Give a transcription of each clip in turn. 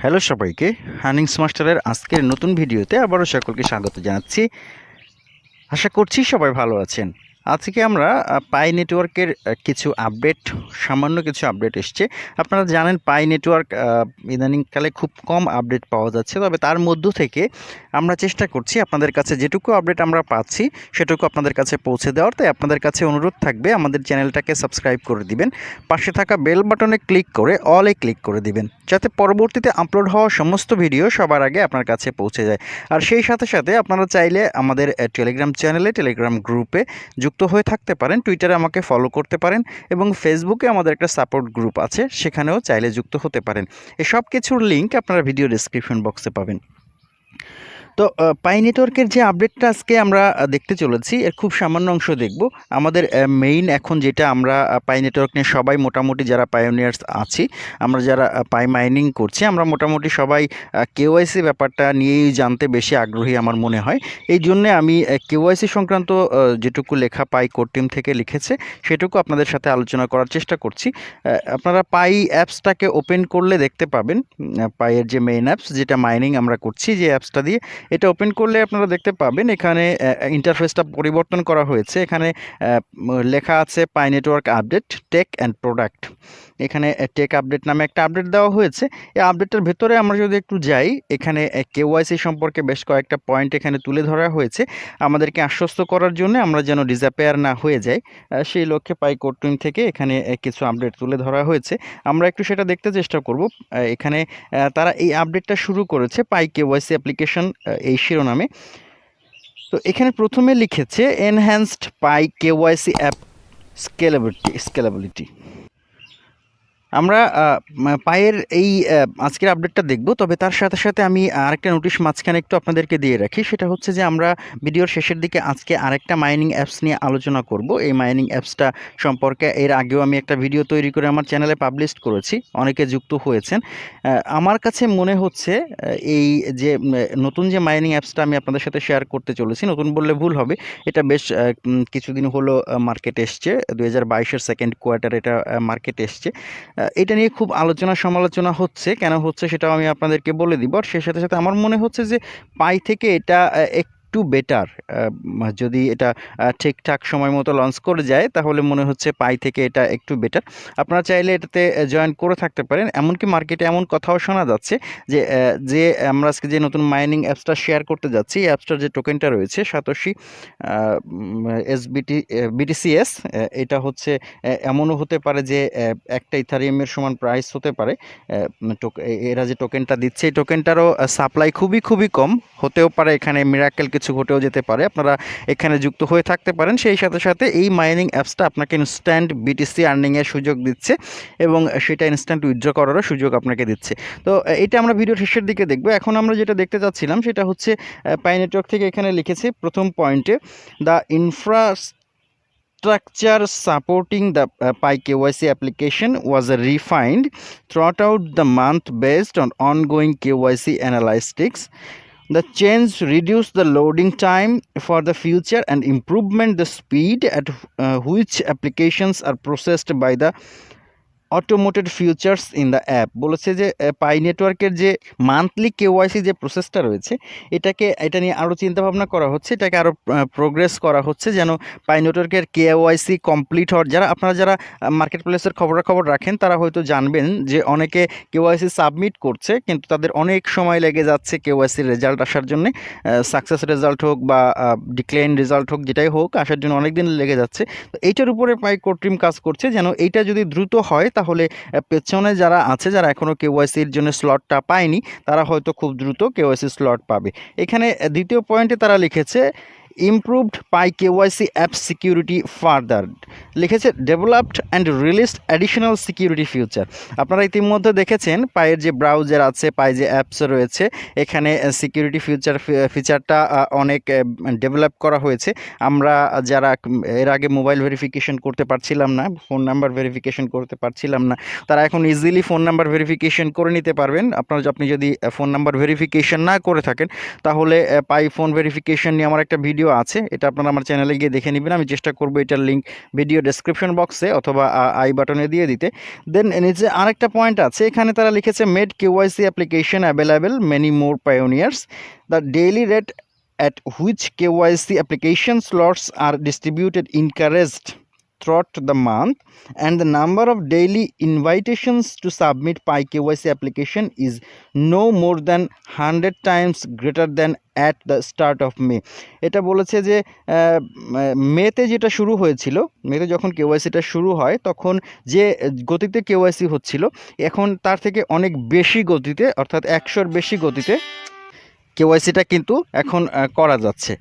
Hello সবাইকে হার্নিংস মাস্টারের আজকের নতুন ভিডিওতে আবারও সকলকে স্বাগত জানাচ্ছি। আশা করছি সবাই ভালো আছেন। আজকে আমরা পাই নেটওয়ার্কের কিছু আপডেট, সামান্য কিছু আপডেট এসছে। আপনারা জানেন পাই নেটওয়ার্ক ইদানিংকালে খুব কম আপডেট পাওয়া যাচ্ছে। তবে তার মধ্য থেকে আমরা চেষ্টা করছি আপনাদের কাছে যেটুকু আপডেট আমরা পাচ্ছি, সেটুকু আপনাদের কাছে পৌঁছে দেওয়ার। তাই আপনাদের কাছে অনুরোধ থাকবে, আমাদের চ্যানেলটাকে সাবস্ক্রাইব করে দিবেন। পাশে থাকা বেল বাটনে ক্লিক করে অলে ক্লিক করে দিবেন, যাতে পরবর্তীতে আপলোড হওয়া সমস্ত ভিডিও সবার আগে আপনার কাছে পৌঁছে যায়। আর সেই সাথে সাথে আপনারা চাইলে আমাদের টেলিগ্রাম চ্যানেলে, টেলিগ্রাম গ্রুপে যুক্ত হয়ে থাকতে পারেন টুইটারে আমাকে ফলো করতে পারেন এবং ফেসবুকে আমাদের একটা সাপোর্ট গ্রুপ আছে, সেখানেও চাইলে যুক্ত হতে পারেন। এসব কিছুর লিঙ্ক আপনারা ভিডিও ডিসক্রিপশন বক্সে পাবেন। তো পাই নেটওয়ার্কের যে আপডেটটা আজকে আমরা দেখতে চলেছি, এর খুব সামান্য অংশ দেখব। আমাদের মেইন এখন যেটা আমরা পাই নেটওয়ার্ক নিয়ে সবাই মোটামুটি যারা পায়োনিয়ার্স আছি, আমরা যারা পাই মাইনিং করছি, আমরা মোটামুটি সবাই কেওয়াইসি ব্যাপারটা নিয়েই জানতে বেশি আগ্রহী আমার মনে হয়। এই জন্যে আমি কেওয়াইসি সংক্রান্ত যেটুকু লেখা পাই কোর টিম থেকে লিখেছে, সেটুকু আপনাদের সাথে আলোচনা করার চেষ্টা করছি। আপনারা পাই অ্যাপসটাকে ওপেন করলে দেখতে পাবেন পাইয়ের যে মেইন অ্যাপস যেটা মাইনিং আমরা করছি, যে অ্যাপসটা দিয়ে এটা ওপেন করলে আপনারা দেখতে পাবেন এখানে ইন্টারফেসটা পরিবর্তন করা হয়েছে। এখানে লেখা আছে Pi network update tech and product এখানে টেক আপডেট নামে একটা আপডেট দেওয়া হয়েছে। এই আপডেটের ভেতরে আমরা যদি একটু যাই, এখানে কেওয়াইসি সম্পর্কে বেশ কয়েকটা পয়েন্ট এখানে তুলে ধরা হয়েছে। আমাদেরকে আশ্বস্ত করার জন্য আমরা যেন ডিজাপেয়ার না হয়ে যাই সেই লক্ষ্যে পাই কোর্টিং থেকে এখানে কিছু আপডেট তুলে ধরা হয়েছে। আমরা একটু সেটা দেখতে চেষ্টা করব। এখানে তারা এই আপডেটটা শুরু করেছে পাই কেওয়াইসি অ্যাপ্লিকেশন এই শিরোনামে। তো এখানে প্রথমে লিখেছে এনহ্যান্সড পাই কেওয়াইসি অ্যাপ স্কেলেবিলিটি স্কেলেবিলিটি আমরা পায়ের এই আজকের আপডেটটা দেখব। তবে তার সাথে সাথে আমি আরেকটা নোটিশ মাঝখানে একটু আপনাদেরকে দিয়ে রাখি। সেটা হচ্ছে যে আমরা ভিডিওর শেষের দিকে আজকে আরেকটা মাইনিং অ্যাপস নিয়ে আলোচনা করব। এই মাইনিং অ্যাপসটা সম্পর্কে এর আগেও আমি একটা ভিডিও তৈরি করে আমার চ্যানেলে পাবলিশ করেছি। অনেকে যুক্ত হয়েছেন। আমার কাছে মনে হচ্ছে এই যে নতুন যে মাইনিং অ্যাপসটা আমি আপনাদের সাথে শেয়ার করতে চলেছি, নতুন বললে ভুল হবে। এটা বেশ কিছুদিন হলো মার্কেট এসছে। দু হাজার বাইশের সেকেন্ড কোয়ার্টার এটা মার্কেট এসছে। এটা নিয়ে খুব আলোচনা সমালোচনা হচ্ছে। কেন হচ্ছে সেটাও আমি আপনাদেরকে বলে দিব আর সেই সাথে সাথে আমার মনে হচ্ছে যে পাই থেকে এটা আহ, একটু বেটার যদি এটা ঠিকঠাক সময় মতো লঞ্চ করে যায়, তাহলে মনে হচ্ছে পাই থেকে এটা একটু বেটার আপনারা চাইলে এটাতে জয়েন করে থাকতে পারেন। এমনকি মার্কেটে এমন কথাও শোনা যাচ্ছে যে যে আমরা আজকে যে নতুন মাইনিং অ্যাপসটা শেয়ার করতে যাচ্ছি, এই অ্যাপসটার যে টোকেনটা রয়েছে সাতোশি এসবিটি বিটিসিএস এটা হচ্ছে এমনও হতে পারে যে একটা ইথারিয়ামের সমান প্রাইস হতে পারে। এরা যে টোকেনটা দিচ্ছে, এই টোকেনটারও সাপ্লাই খুবই খুবই কম। হতেও পারে এখানে মিরাকেল কিছু ঘটেও যেতে পারে। আপনারা এখানে যুক্ত হয়ে থাকতে পারেন। সেই সাথে সাথে এই মাইনিং অ্যাপসটা আপনাকে ইনস্ট্যান্ট বিটিসি আর্নিংয়ের সুযোগ দিচ্ছে এবং সেটা ইনস্ট্যান্ট উইথড্র করারও সুযোগ আপনাকে দিচ্ছে। তো এটা আমরা ভিডিওর শেষের দিকে দেখব। এখন আমরা যেটা দেখতে চাচ্ছিলাম সেটা হচ্ছে পাই নেটওয়ার্ক থেকে এখানে লিখেছে প্রথম পয়েন্টে the infra structure supporting the uh, Pi KYC application was refined throughout the month based on ongoing KYC analytics. The change reduced the loading time for the future and improvement the speed at uh, which applications are processed by the automated features in the app বলেছে যে পাই নেটওয়ার্কের যে monthly KYC যে প্রসেসটা রয়েছে, এটাকে, এটা নিয়ে আরও চিন্তাভাবনা করা হচ্ছে, এটাকে আরও প্রোগ্রেস করা হচ্ছে যেন পাই নেটওয়ার্কের কেওয়াইসি কমপ্লিট হওয়ার, যারা, আপনারা যারা মার্কেট প্লেসের খবরাখবর রাখেন, তারা হয়তো জানবেন যে অনেকে কেওয়াইসি সাবমিট করছে, কিন্তু তাদের অনেক সময় লেগে যাচ্ছে কেওয়াইসির রেজাল্ট আসার জন্য। সাকসেস রেজাল্ট হোক বা ডিক্লাইন রেজাল্ট হোক, যেটাই হোক, আসার জন্য অনেক দিন লেগে যাচ্ছে। তো এইটার উপরে পাই কোর্ট্রিম কাজ করছে যেন এইটা যদি দ্রুত হয় তাহলে পেছনে যারা আছে, যারা এখনও কেওয়াইসির জন্য স্লটটা পায়নি, তারা হয়তো খুব দ্রুত কেওয়াইসি স্লট পাবে। এখানে দ্বিতীয় পয়েন্টে তারা লিখেছে improved Pi KYC app security further লিখেছে developed and released additional security feature আপনারা ইতিমধ্যে দেখেছেন, পায়ের যে ব্রাউজার আছে পাই যে অ্যাপস রয়েছে, এখানে সিকিউরিটি ফিউচার ফিচারটা অনেক ডেভেলপ করা হয়েছে। আমরা যারা এর আগে মোবাইল ভেরিফিকেশন করতে পারছিলাম না ফোন নাম্বার ভেরিফিকেশন করতে পারছিলাম না, তারা এখন ইজিলি ফোন নাম্বার ভেরিফিকেশন করে নিতে পারবেন। আপনার আপনি যদি ফোন নাম্বার ভেরিফিকেশন না করে থাকেন, তাহলে পাই ফোন ভেরিফিকেশন নিয়ে আমার একটা ভিডিও আছে, এটা আপনারা আমার চ্যানেলে গিয়ে দেখে নেবেন, আমি চেষ্টা করব এটার লিঙ্ক ভিডিও ডেসক্রিপশন বক্সে অথবা আই বাটনে দিয়ে দিতে। দেন নিচে আরেকটা পয়েন্ট আছে, এখানে তারা লিখেছে made KYC application available many more pioneers the daily rate at which KYC application slots are distributed encouraged. Throughout the month and the number of daily invitations to submit Pi KYC application is no more than 100 times greater than at the start of May এটা বলেছে যে মেতে যেটা শুরু হয়েছিল মেতে যখন কেওয়াইসিটা শুরু হয় তখন যে গতিতে কেওয়াইসি হচ্ছিল এখন তার থেকে অনেক বেশি গতিতে অর্থাৎ একশোর বেশি গতিতে কেওয়াইসিটা কিন্তু এখন করা যাচ্ছে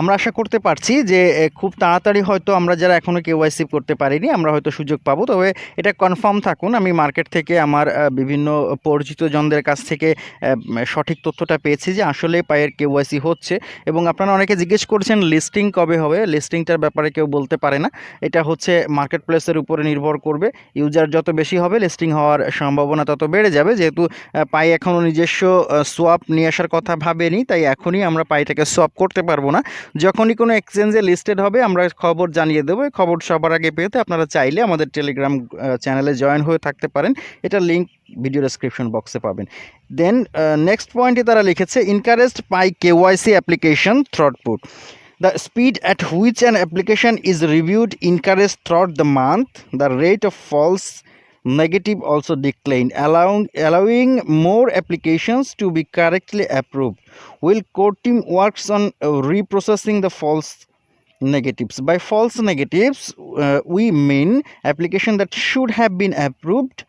আমরা আশা করতে পারছি যে খুব তাড়াতাড়ি হয়তো আমরা যারা এখনও কেওয়াইসি করতে পারিনি, আমরা হয়তো সুযোগ পাবো। তবে এটা কনফার্ম থাকুন, আমি মার্কেট থেকে আমার বিভিন্ন পরিচিত জনদের কাছ থেকে সঠিক তথ্যটা পেয়েছি যে আসলে পায়ের কেওয়াইসি হচ্ছে। এবং আপনারা অনেকে জিজ্ঞেস করছেন, লিস্টিং কবে হবে? লিস্টিংটার ব্যাপারে কেউ বলতে পারে না। এটা হচ্ছে মার্কেট প্লেসের উপরে নির্ভর করবে। ইউজার যত বেশি হবে, লিস্টিং হওয়ার সম্ভাবনা তত বেড়ে যাবে। যেহেতু পাই এখনও নিজস্ব সোয়াপ নিয়ে আসার কথা ভাবেনি, তাই এখনই আমরা পাইটাকে সোয়াপ করতে পারব না। যখনই কোনো এক্সচেঞ্জে লিস্টেড হবে, আমরা খবর জানিয়ে দেবো। এই খবর সবার আগে পেতে আপনারা চাইলে আমাদের টেলিগ্রাম চ্যানেলে জয়েন হয়ে থাকতে পারেন। এটা লিঙ্ক ভিডিও ডেসক্রিপশন বক্সে পাবেন। দেন নেক্সট পয়েন্টে তারা লিখেছে encouraged Pi KYC application throughput The speed at which an application is reviewed encouraged throughout the month. The rate of false negative also declined, allowing, allowing more applications to be correctly approved. While core team works on uh, reprocessing the false negatives. By false negatives, uh, we mean application that should have been approved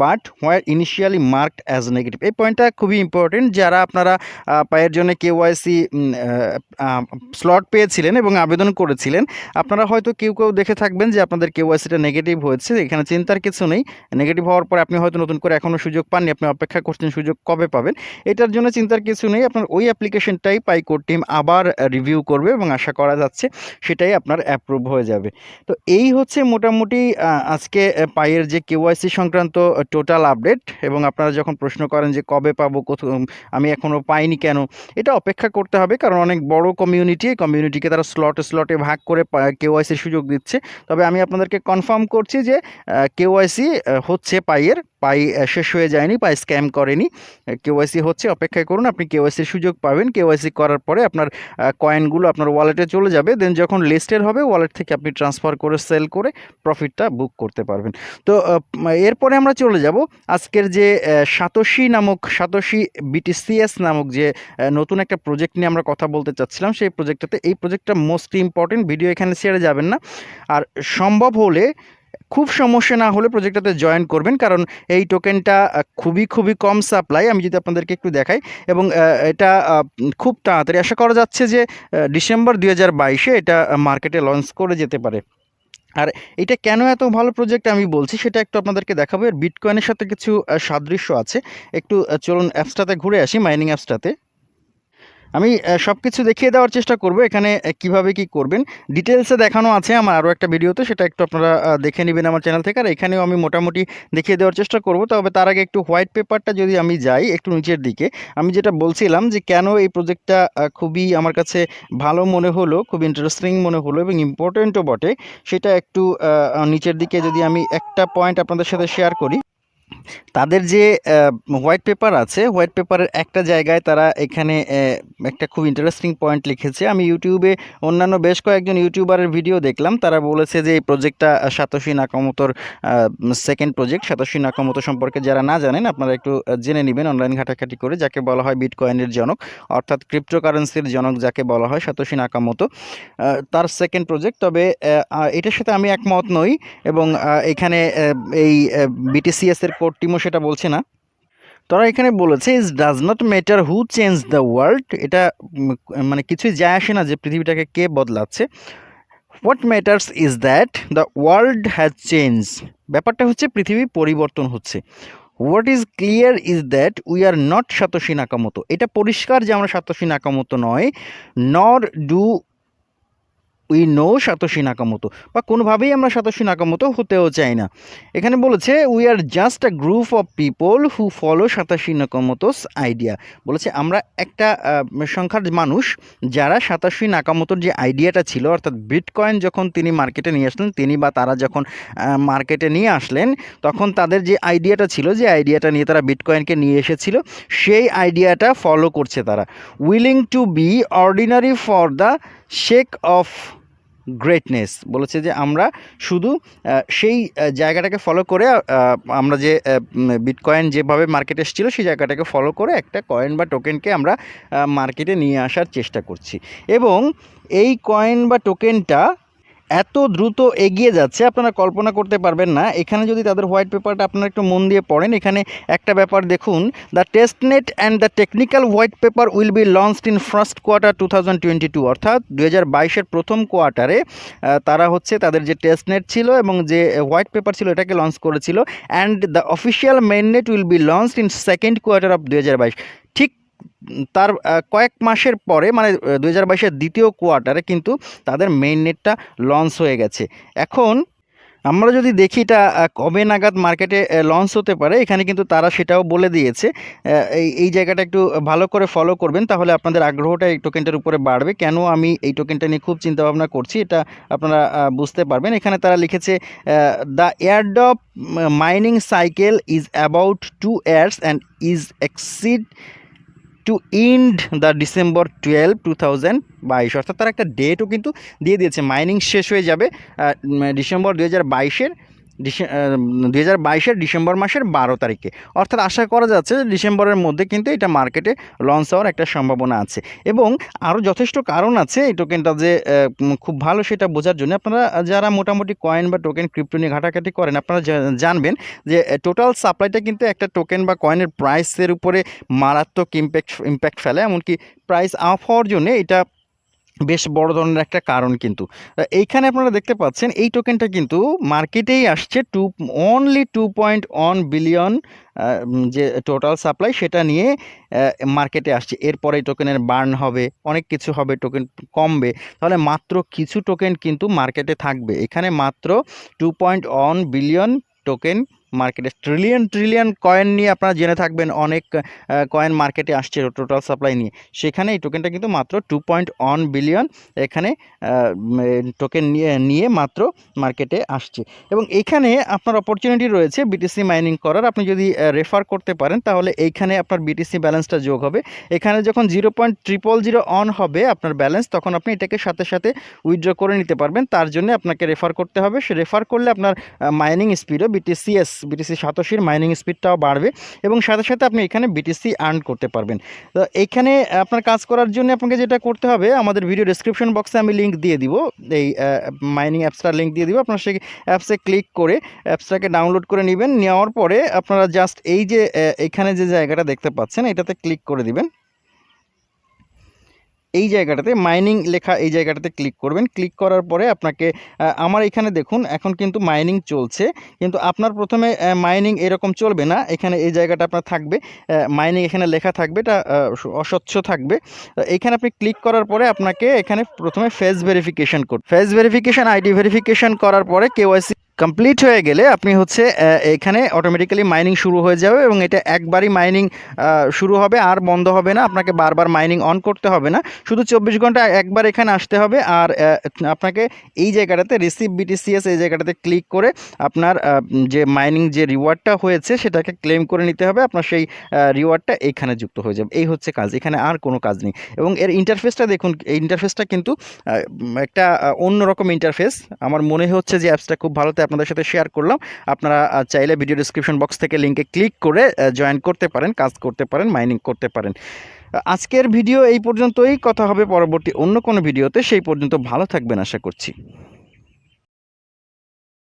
but were initially marked as negative এই পয়েন্টটা খুবই important যারা আপনারা পায়ের জন্য KYC slot পেয়েছিলেন এবং আবেদন করেছিলেন, আপনারা হয়তো কেউ কেউ দেখে থাকবেন যে আপনাদের কেওয়াইসিটা নেগেটিভ হয়েছে, এখানে চিন্তার কিছু নেই। নেগেটিভ হওয়ার পরে আপনি হয়তো নতুন করে এখনও সুযোগ পাননি, আপনি অপেক্ষা করছেন সুযোগ কবে পাবেন। এটার জন্য চিন্তার কিছু নেই, আপনার ওই অ্যাপ্লিকেশনটাই পাইকোর টিম আবার রিভিউ করবে এবং আশা করা যাচ্ছে সেটাই আপনার অ্যাপ্রুভ হয়ে যাবে। তো এই হচ্ছে মোটামুটি আজকে পায়ের যে কেওয়াইসি সংক্রান্ত টোটাল আপডেট এবং আপনারা যখন প্রশ্ন করেন যে কবে পাবো আমি এখনও পাইনি কেন, এটা অপেক্ষা করতে হবে কারণ অনেক বড় কমিউনিটি এই কমিউনিটিকে তারা স্লটে স্লটে ভাগ করে কেওয়াইসির সুযোগ দিচ্ছে। তবে আমি আপনাদেরকে কনফার্ম করছি যে কেওয়াইসি হচ্ছে পাইয়ের পাই শেষ হয়ে যায়নি, পাই স্ক্যাম করেনি। কেওয়াইসি হচ্ছে অপেক্ষা করুন, আপনি কেওয়াইসির সুযোগ পাবেন। কেওয়াইসি করার পরে আপনার কয়েনগুলো আপনার ওয়ালেটে চলে যাবে। দেন যখন লিস্টেড হবে ওয়ালেট থেকে আপনি ট্রান্সফার করে সেল করে প্রফিটটা বুক করতে পারবেন। তো এরপরে আমরা চলে যাব আজকের যে সাতোশি নামক, সাতোশি বিটিসিএস নামক যে নতুন একটা প্রজেক্ট নিয়ে আমরা কথা বলতে চাচ্ছিলাম, সেই প্রজেক্টটাতে এই প্রজেক্টটা মোস্ট ইম্পর্টেন্ট ভিডিও এখানে ছেড়ে যাবেন না। আর সম্ভব হলে খুব সমস্যা না হলে প্রজেক্টটাতে জয়েন করবেন, কারণ এই টোকেনটা খুবই খুবই কম সাপ্লাই আমি যদি আপনাদেরকে একটু দেখাই, এবং এটা খুব তাড়াতাড়ি আশা করা যাচ্ছে যে ডিসেম্বর দুই এটা মার্কেটে লঞ্চ করে যেতে পারে। আর এটা কেন এত ভালো প্রজেক্ট আমি বলছি, সেটা একটু আপনাদেরকে দেখাবো। এর বিটকয়েনের সাথে কিছু সাদৃশ্য আছে। একটু চলুন অ্যাপসটাতে ঘুরে আসি মাইনিং অ্যাপসটাতে আমি সব কিছু দেখিয়ে দেওয়ার চেষ্টা করব এখানে কীভাবে কি করবেন। ডিটেলসে দেখানো আছে আমার আরও একটা ভিডিওতে, সেটা একটু আপনারা দেখে নেবেন আমার চ্যানেল থেকে। আর এখানেও আমি মোটামুটি দেখিয়ে দেওয়ার চেষ্টা করব। তবে তার আগে একটু হোয়াইট পেপারটা যদি আমি যাই একটু নিচের দিকে, আমি যেটা বলছিলাম যে কেন এই প্রজেক্টটা খুবই আমার কাছে ভালো মনে হলো, খুব ইন্টারেস্টিং মনে হলো এবং ইম্পর্টেন্টও বটে। সেটা একটু নিচের দিকে যদি আমি একটা পয়েন্ট আপনাদের সাথে শেয়ার করি। তাদের যে হোয়াইট পেপার আছে হোয়াইট পেপারের একটা জায়গায় তারা এখানে একটা খুব ইন্টারেস্টিং পয়েন্ট লিখেছে। আমি ইউটিউবে অন্যান্য বেশ কয়েকজন ইউটিউবারের ভিডিও দেখলাম। তারা বলেছে যে, এই প্রজেক্টটা সাতোশি নাকামোতোর সেকেন্ড প্রজেক্ট সাতোশি নাকামোতো সম্পর্কে যারা না জানেন, আপনারা একটু জেনে নেবেন অনলাইন ঘাটাঘাটি করে, যাকে বলা হয় বিটকয়েনের জনক, অর্থাৎ ক্রিপ্টোকারেন্সির জনক যাকে বলা হয় সাতোশি নাকামতো। তার সেকেন্ড প্রজেক্ট তবে এটার সাথে আমি একমত নই এবং এখানে এই বিটিসিএস এর কোর টিমও সেটা বলছে না। তারা এখানে বলেছে is does not matter who change the world এটা মানে কিছুই যায় আসে না যে পৃথিবীটাকে কে বদলাচ্ছে। What matters is that the world has change ব্যাপারটা হচ্ছে পৃথিবী পরিবর্তন হচ্ছে। What is clear is that we are not Satoshi Nakamoto এটা পরিষ্কার যে আমরা সাতোশি নাকামতো নয় nor do we know Satoshi Nakamoto বা কোনোভাবেই আমরা সাতোশি নাকামতো হতেও চাই না। এখানে বলেছে we are just a group of people who follow Satoshi Nakamoto's idea বলেছে, আমরা একটা সংখ্যার মানুষ যারা সাতাশি নাকামতোর যে আইডিয়াটা ছিল, অর্থাৎ বিটকয়েন যখন তিনি মার্কেটে নিয়ে আসলেন, তিনি বা তারা যখন মার্কেটে নিয়ে আসলেন, তখন তাদের যে আইডিয়াটা ছিল, যে আইডিয়াটা নিয়ে তারা বিটকয়েনকে নিয়ে এসেছিল, সেই আইডিয়াটা ফলো করছে তারা। Willing to be ordinary for the sake of greatness বলেছে যে আমরা শুধু সেই জায়গাটাকে ফলো করে আমরা যে বিটকয়েন যেভাবে মার্কেটে এসেছিল সেই জায়গাটাকে ফলো করে একটা কয়েন বা টোকেনকে আমরা মার্কেটে নিয়ে আসার চেষ্টা করছি। এবং এই কয়েন বা টোকেনটা এত দ্রুত এগিয়ে যাচ্ছে, আপনারা কল্পনা করতে পারবেন না। এখানে যদি তাদের হোয়াইট পেপারটা আপনারা একটু মন দিয়ে পড়েন, এখানে একটা ব্যাপার দেখুন। The testnet and the technical white paper will be launched in first quarter two thousand twenty two অর্থাৎ দু হাজার বাইশের প্রথম কোয়ার্টারে তারা হচ্ছে তাদের যে টেস্টনেট ছিল এবং যে হোয়াইট পেপার ছিল, এটাকে লঞ্চ করেছিল। And the official mainnet will be launched in second quarter of দু হাজার বাইশ। তার কয়েক মাসের পরে মানে দু হাজার দ্বিতীয় কোয়ার্টারে কিন্তু তাদের মেইন নেটটা লঞ্চ হয়ে গেছে। এখন আমরা যদি দেখি এটা কবে নাগাদ মার্কেটে লঞ্চ হতে পারে, এখানে কিন্তু তারা সেটাও বলে দিয়েছে। এই এই জায়গাটা একটু ভালো করে ফলো করবেন, তাহলে আপনাদের আগ্রহটা এই টোকেনটার উপরে বাড়বে। কেন আমি এই টোকেনটা নিয়ে খুব চিন্তা ভাবনা করছি, এটা আপনারা বুঝতে পারবেন। এখানে তারা লিখেছে the airdrop mining cycle is about two years and is expected to end the December twelve two thousand বাইশ। অর্থাৎ তার একটা ডেটও কিন্তু দিয়ে দিয়েছে। মাইনিং শেষ হয়ে যাবে ডিসেম্বর দু হাজার বাইশের ডিসে দু হাজার বাইশের ডিসেম্বর মাসের বারো তারিখে। অর্থাৎ আশা করা যাচ্ছে যে ডিসেম্বরের মধ্যে কিন্তু এটা মার্কেটে লঞ্চ হওয়ার একটা সম্ভাবনা আছে। এবং আরও যথেষ্ট কারণ আছে এই টোকেনটা যে খুব ভালো সেটা বোঝার জন্য। আপনারা যারা মোটামুটি কয়েন বা টোকেন ক্রিপ্টো নিয়ে ঘাটাঘাটি করেন, আপনারা জানবেন যে টোটাল সাপ্লাইটা কিন্তু একটা টোকেন বা কয়েনের প্রাইসের উপরে মারাত্মক ইম্প্যাক্ট ইম্প্যাক্ট ফেলে। এমনকি প্রাইস আপ হওয়ার জন্য এটা বেশ বড় ধরনের একটা কারণ কিন্তু। এইখানে আপনারা দেখতে পাচ্ছেন, এই টোকেনটা কিন্তু মার্কেটেই আসছে to only two point one billion যে টোটাল সাপ্লাই সেটা নিয়ে মার্কেটে আসছে। এরপরে টোকেনের বার্ন হবে, অনেক কিছু হবে টোকেন কমবে। তাহলে মাত্র কিছু টোকেন কিন্তু মার্কেটে থাকবে। এখানে মাত্র two point one billion token মার্কেটে ট্রিলিয়ন ট্রিলিয়ন কয়েন নিয়ে আপনারা জেনে থাকবেন অনেক কয়েন মার্কেটে আসছে টোটাল সাপ্লাই নিয়ে। সেখানে এই টোকেনটা কিন্তু মাত্র টু পয়েন্ট ওয়ান বিলিয়ন এখানে টোকেন নিয়ে নিয়ে মাত্র মার্কেটে আসছে। এবং এইখানে আপনার অপরচুনিটি রয়েছে বিটিসি মাইনিং করার। আপনি যদি রেফার করতে পারেন তাহলে এইখানে আপনার বিটিসি ব্যালেন্সটা যোগ হবে। এখানে যখন zero point triple zero one হবে আপনার ব্যালেন্স তখন আপনি এটাকে সাথে সাথে উইথড্র করে নিতে পারবেন। তার জন্য আপনাকে রেফার করতে হবে। সে রেফার করলে আপনার মাইনিং স্পিডও বিটিসিএস বিটিসি সাতশির মাইনিং স্পিডটাও বাড়বে এবং সাথে সাথে আপনি এখানে বিটিসি আর্ন করতে পারবেন। তো এইখানে আপনার কাজ করার জন্য আপনাকে যেটা করতে হবে, আমাদের ভিডিও ডিসক্রিপশন বক্সে আমি লিঙ্ক দিয়ে দিব। এই মাইনিং অ্যাপসটার লিঙ্ক দিয়ে দিব। আপনার সেই অ্যাপসে ক্লিক করে অ্যাপসটাকে ডাউনলোড করে নেবেন। নেওয়ার পরে আপনারা জাস্ট এই যে এখানে যে জায়গাটা দেখতে পাচ্ছেন, এটাতে ক্লিক করে দিবেন। এই জায়গাটাতে মাইনিং লেখা এই জায়গাটাতে ক্লিক করবেন। ক্লিক করার পরে আপনাকে আমার এখানে দেখুন, এখন কিন্তু মাইনিং চলছে। কিন্তু আপনার প্রথমে মাইনিং এরকম চলবে না। এখানে এই জায়গাটা আপনার থাকবে। মাইনিং এখানে লেখা থাকবে, এটা অস্বচ্ছ থাকবে। এখানে আপনি ক্লিক করার পরে আপনাকে এখানে প্রথমে ফেস ভেরিফিকেশান করুন ফেস ভেরিফিকেশান আইডি ভেরিফিকেশান করার পরে কেওয়াইসি কমপ্লিট হয়ে গেলে আপনি হচ্ছে এখানে অটোমেটিক্যালি মাইনিং শুরু হয়ে যাবে এবং এটা একবারই মাইনিং শুরু হবে আর বন্ধ হবে না, আপনাকে বারবার মাইনিং অন করতে হবে না। শুধু চব্বিশ ঘণ্টা একবার এখানে আসতে হবে আর আপনাকে এই জায়গাটাতে রিসিভ বিটিসিএস এই জায়গাটাতে ক্লিক করে আপনার যে মাইনিং যে রিওয়ার্ডটা হয়েছে সেটাকে ক্লেম করে নিতে হবে। আপনার সেই রিওয়ার্ডটা এইখানে যুক্ত হয়ে যাবে। এই হচ্ছে কাজ। এখানে আর কোনো কাজ নেই। এবং এর ইন্টারফেসটা দেখুন, এই ইন্টারফেসটা কিন্তু একটা অন্যরকম ইন্টারফেস আমার মনে হচ্ছে যে অ্যাপসটা খুব ভালো, তাই আপনাদের সাথে শেয়ার করলাম। আপনারা চাইলে ভিডিও ডিসক্রিপশন বক্স থেকে লিঙ্কে ক্লিক করে জয়েন করতে পারেন, কাজ করতে পারেন মাইনিং করতে পারেন। আজকের ভিডিও এই পর্যন্তই। কথা হবে পরবর্তী অন্য কোনো ভিডিওতে সেই পর্যন্ত ভালো থাকবেন, আশা করছি।